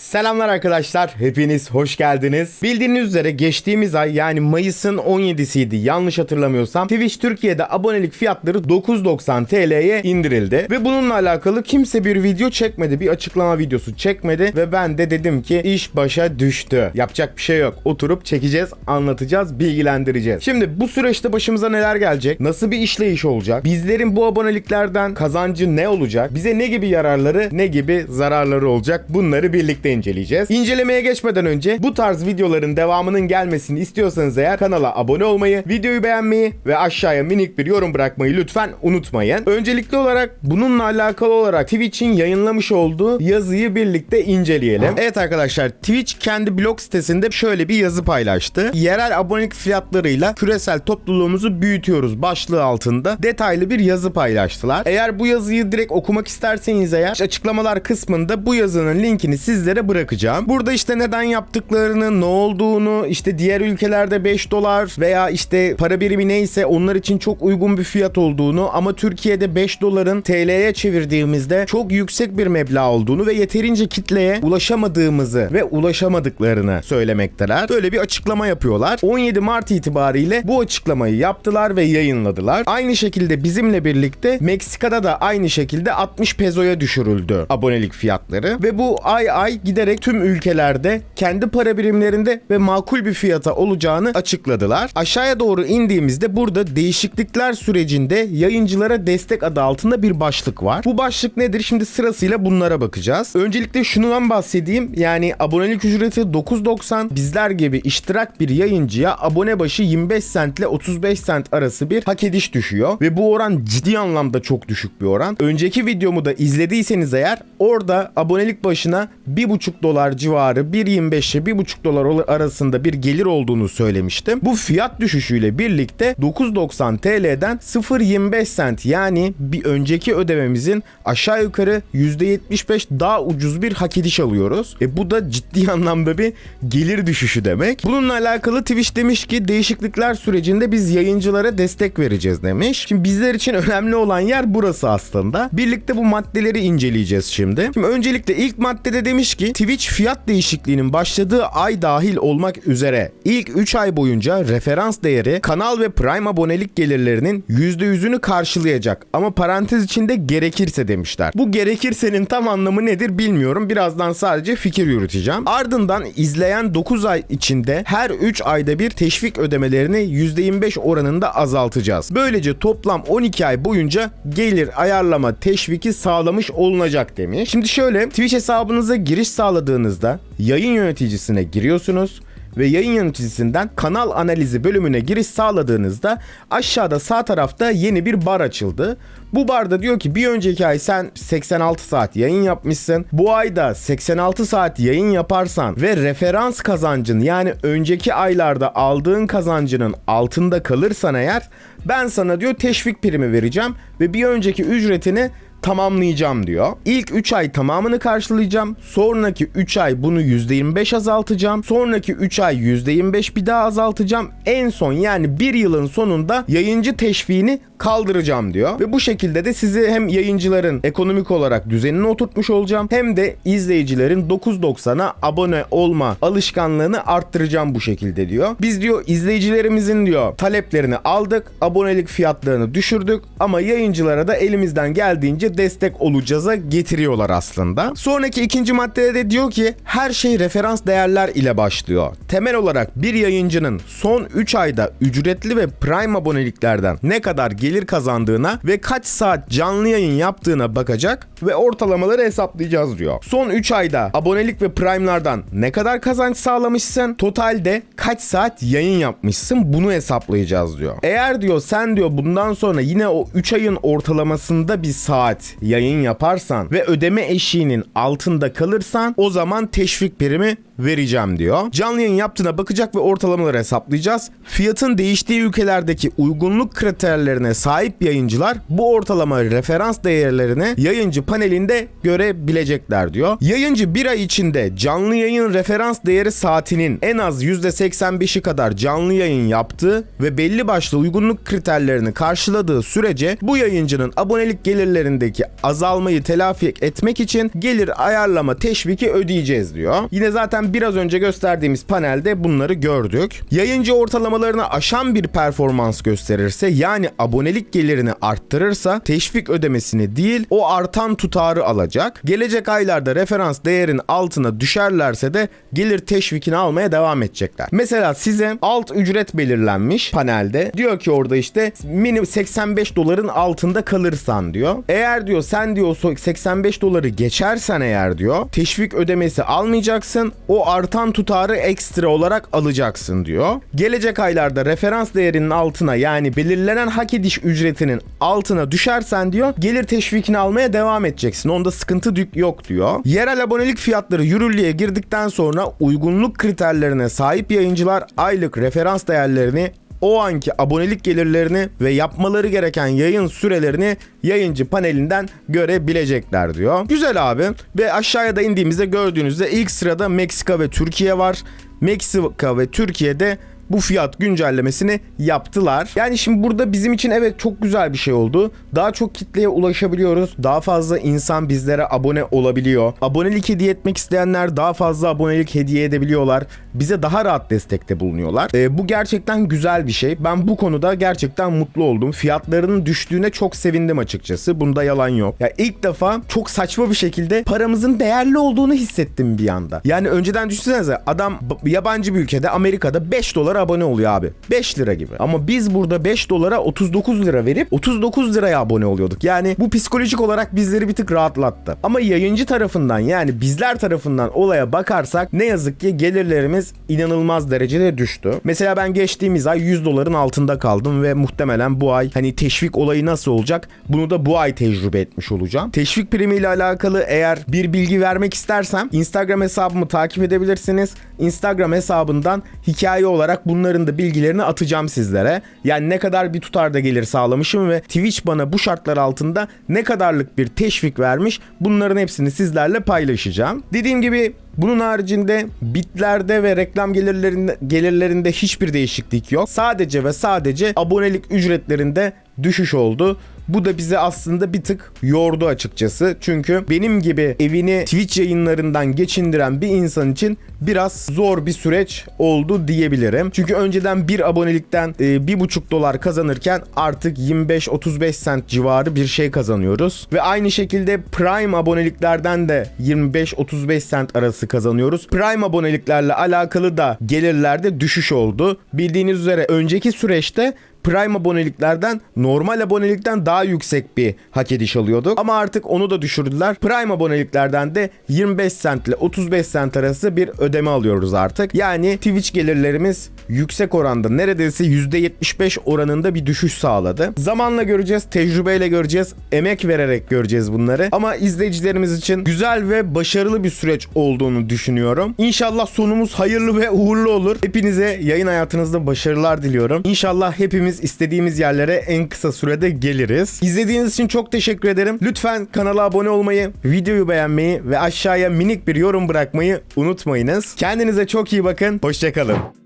Selamlar arkadaşlar, hepiniz hoş geldiniz. Bildiğiniz üzere geçtiğimiz ay yani Mayıs'ın 17'siydi yanlış hatırlamıyorsam Twitch Türkiye'de abonelik fiyatları 9.90 TL'ye indirildi. Ve bununla alakalı kimse bir video çekmedi, bir açıklama videosu çekmedi ve ben de dedim ki iş başa düştü. Yapacak bir şey yok. Oturup çekeceğiz, anlatacağız, bilgilendireceğiz. Şimdi bu süreçte başımıza neler gelecek? Nasıl bir işleyiş olacak? Bizlerin bu aboneliklerden kazancı ne olacak? Bize ne gibi yararları, ne gibi zararları olacak? Bunları birlikte inceleyeceğiz. İncelemeye geçmeden önce bu tarz videoların devamının gelmesini istiyorsanız eğer kanala abone olmayı, videoyu beğenmeyi ve aşağıya minik bir yorum bırakmayı lütfen unutmayın. Öncelikli olarak bununla alakalı olarak Twitch'in yayınlamış olduğu yazıyı birlikte inceleyelim. Evet arkadaşlar Twitch kendi blog sitesinde şöyle bir yazı paylaştı. Yerel abonelik fiyatlarıyla küresel topluluğumuzu büyütüyoruz başlığı altında detaylı bir yazı paylaştılar. Eğer bu yazıyı direkt okumak isterseniz eğer açıklamalar kısmında bu yazının linkini sizlere bırakacağım. Burada işte neden yaptıklarını, ne olduğunu, işte diğer ülkelerde 5 dolar veya işte para birimi neyse onlar için çok uygun bir fiyat olduğunu ama Türkiye'de 5 doların TL'ye çevirdiğimizde çok yüksek bir meblağ olduğunu ve yeterince kitleye ulaşamadığımızı ve ulaşamadıklarını söylemekteler. Böyle bir açıklama yapıyorlar. 17 Mart itibariyle bu açıklamayı yaptılar ve yayınladılar. Aynı şekilde bizimle birlikte Meksika'da da aynı şekilde 60 pezoya düşürüldü abonelik fiyatları ve bu ay ay giderek tüm ülkelerde kendi para birimlerinde ve makul bir fiyata olacağını açıkladılar. Aşağıya doğru indiğimizde burada değişiklikler sürecinde yayıncılara destek adı altında bir başlık var. Bu başlık nedir? Şimdi sırasıyla bunlara bakacağız. Öncelikle şundan bahsedeyim. Yani abonelik ücreti 9.90 bizler gibi iştirak bir yayıncıya abone başı 25 cent ile 35 cent arası bir hak ediş düşüyor. Ve bu oran ciddi anlamda çok düşük bir oran. Önceki videomu da izlediyseniz eğer orada abonelik başına 1,5 dolar civarı 1.25 ile 1,5 dolar arasında bir gelir olduğunu söylemiştim. Bu fiyat düşüşüyle birlikte 9.90 TL'den 0.25 cent yani bir önceki ödememizin aşağı yukarı %75 daha ucuz bir hak ediş alıyoruz. E bu da ciddi anlamda bir gelir düşüşü demek. Bununla alakalı Twitch demiş ki değişiklikler sürecinde biz yayıncılara destek vereceğiz demiş. Şimdi bizler için önemli olan yer burası aslında. Birlikte bu maddeleri inceleyeceğiz şimdi. Şimdi öncelikle ilk maddede demiş ki Twitch fiyat değişikliğinin başladığı ay dahil olmak üzere ilk 3 ay boyunca referans değeri kanal ve Prime abonelik gelirlerinin %100'ünü karşılayacak ama parantez içinde gerekirse demişler. Bu gerekirsenin tam anlamı nedir bilmiyorum. Birazdan sadece fikir yürüteceğim. Ardından izleyen 9 ay içinde her 3 ayda bir teşvik ödemelerini %25 oranında azaltacağız. Böylece toplam 12 ay boyunca gelir ayarlama teşviki sağlamış olunacak demiş. Şimdi şöyle Twitch hesabınıza giriş sağladığınızda yayın yöneticisine giriyorsunuz ve yayın yöneticisinden kanal analizi bölümüne giriş sağladığınızda aşağıda sağ tarafta yeni bir bar açıldı. Bu barda diyor ki bir önceki ay sen 86 saat yayın yapmışsın. Bu ayda 86 saat yayın yaparsan ve referans kazancın yani önceki aylarda aldığın kazancının altında kalırsan eğer ben sana diyor teşvik primi vereceğim ve bir önceki ücretini tamamlayacağım diyor. İlk 3 ay tamamını karşılayacağım. Sonraki 3 ay bunu %25 azaltacağım. Sonraki 3 ay %25 bir daha azaltacağım. En son yani 1 yılın sonunda yayıncı teşviğini kaldıracağım diyor. Ve bu şekilde de sizi hem yayıncıların ekonomik olarak düzenini oturtmuş olacağım hem de izleyicilerin 9.90'a abone olma alışkanlığını arttıracağım bu şekilde diyor. Biz diyor izleyicilerimizin diyor taleplerini aldık. Abonelik fiyatlarını düşürdük ama yayıncılara da elimizden geldiğince destek olacağıza getiriyorlar aslında. Sonraki ikinci maddede de diyor ki her şey referans değerler ile başlıyor. Temel olarak bir yayıncının son 3 ayda ücretli ve prime aboneliklerden ne kadar gelir kazandığına ve kaç saat canlı yayın yaptığına bakacak ve ortalamaları hesaplayacağız diyor. Son 3 ayda abonelik ve prime'lardan ne kadar kazanç sağlamışsın, totalde kaç saat yayın yapmışsın bunu hesaplayacağız diyor. Eğer diyor sen diyor bundan sonra yine o 3 ayın ortalamasında bir saat yayın yaparsan ve ödeme eşiğinin altında kalırsan o zaman teşvik primi vereceğim diyor. Canlı yayın yaptığına bakacak ve ortalamaları hesaplayacağız. Fiyatın değiştiği ülkelerdeki uygunluk kriterlerine sahip yayıncılar bu ortalama referans değerlerini yayıncı panelinde görebilecekler diyor. Yayıncı bir ay içinde canlı yayın referans değeri saatinin en az %85'i kadar canlı yayın yaptığı ve belli başlı uygunluk kriterlerini karşıladığı sürece bu yayıncının abonelik gelirlerindeki azalmayı telafi etmek için gelir ayarlama teşviki ödeyeceğiz diyor. Yine zaten biraz önce gösterdiğimiz panelde bunları gördük. Yayıncı ortalamalarını aşan bir performans gösterirse yani abonelik gelirini arttırırsa teşvik ödemesini değil o artan tutarı alacak. Gelecek aylarda referans değerin altına düşerlerse de gelir teşvikini almaya devam edecekler. Mesela size alt ücret belirlenmiş panelde. Diyor ki orada işte minimum 85 doların altında kalırsan diyor. Eğer diyor sen diyor 85 doları geçersen eğer diyor teşvik ödemesi almayacaksın. O artan tutarı ekstra olarak alacaksın diyor. Gelecek aylarda referans değerinin altına yani belirlenen hak ediş ücretinin altına düşersen diyor gelir teşvikini almaya devam edeceksin. Onda sıkıntı yok diyor. Yerel abonelik fiyatları yürürlüğe girdikten sonra uygunluk kriterlerine sahip yayıncılar aylık referans değerlerini o anki abonelik gelirlerini ve yapmaları gereken yayın sürelerini yayıncı panelinden görebilecekler diyor. Güzel abi ve aşağıya da indiğimizde gördüğünüzde ilk sırada Meksika ve Türkiye var. Meksika ve Türkiye'de bu fiyat güncellemesini yaptılar. Yani şimdi burada bizim için evet çok güzel bir şey oldu. Daha çok kitleye ulaşabiliyoruz. Daha fazla insan bizlere abone olabiliyor. Abonelik hediye etmek isteyenler daha fazla abonelik hediye edebiliyorlar. Bize daha rahat destekte bulunuyorlar. E, bu gerçekten güzel bir şey. Ben bu konuda gerçekten mutlu oldum. Fiyatlarının düştüğüne çok sevindim açıkçası. Bunda yalan yok. Ya ilk defa çok saçma bir şekilde paramızın değerli olduğunu hissettim bir anda. Yani önceden düşünsenize adam yabancı bir ülkede Amerika'da 5 dolar abone oluyor abi. 5 lira gibi. Ama biz burada 5 dolara 39 lira verip 39 liraya abone oluyorduk. Yani bu psikolojik olarak bizleri bir tık rahatlattı. Ama yayıncı tarafından yani bizler tarafından olaya bakarsak ne yazık ki gelirlerimiz inanılmaz derecede düştü. Mesela ben geçtiğimiz ay 100 doların altında kaldım ve muhtemelen bu ay hani teşvik olayı nasıl olacak bunu da bu ay tecrübe etmiş olacağım. Teşvik primi ile alakalı eğer bir bilgi vermek istersem Instagram hesabımı takip edebilirsiniz. Instagram hesabından hikaye olarak bunların da bilgilerini atacağım sizlere. Yani ne kadar bir tutarda gelir sağlamışım ve Twitch bana bu şartlar altında ne kadarlık bir teşvik vermiş bunların hepsini sizlerle paylaşacağım. Dediğim gibi bunun haricinde bitlerde ve reklam gelirlerinde, gelirlerinde hiçbir değişiklik yok. Sadece ve sadece abonelik ücretlerinde düşüş oldu. Bu da bizi aslında bir tık yordu açıkçası. Çünkü benim gibi evini Twitch yayınlarından geçindiren bir insan için biraz zor bir süreç oldu diyebilirim. Çünkü önceden bir abonelikten e, bir buçuk dolar kazanırken artık 25-35 sent civarı bir şey kazanıyoruz. Ve aynı şekilde Prime aboneliklerden de 25-35 sent arası kazanıyoruz. Prime aboneliklerle alakalı da gelirlerde düşüş oldu. Bildiğiniz üzere önceki süreçte Prime aboneliklerden normal abonelikten daha yüksek bir hak ediş alıyorduk. Ama artık onu da düşürdüler. Prime aboneliklerden de 25 cent ile 35 cent arası bir ödeme alıyoruz artık. Yani Twitch gelirlerimiz yüksek oranda neredeyse %75 oranında bir düşüş sağladı. Zamanla göreceğiz, tecrübeyle göreceğiz, emek vererek göreceğiz bunları. Ama izleyicilerimiz için güzel ve başarılı bir süreç olduğunu düşünüyorum. İnşallah sonumuz hayırlı ve uğurlu olur. Hepinize yayın hayatınızda başarılar diliyorum. İnşallah hepimiz istediğimiz yerlere en kısa sürede geliriz. İzlediğiniz için çok teşekkür ederim. Lütfen kanala abone olmayı, videoyu beğenmeyi ve aşağıya minik bir yorum bırakmayı unutmayınız. Kendinize çok iyi bakın. Hoşçakalın.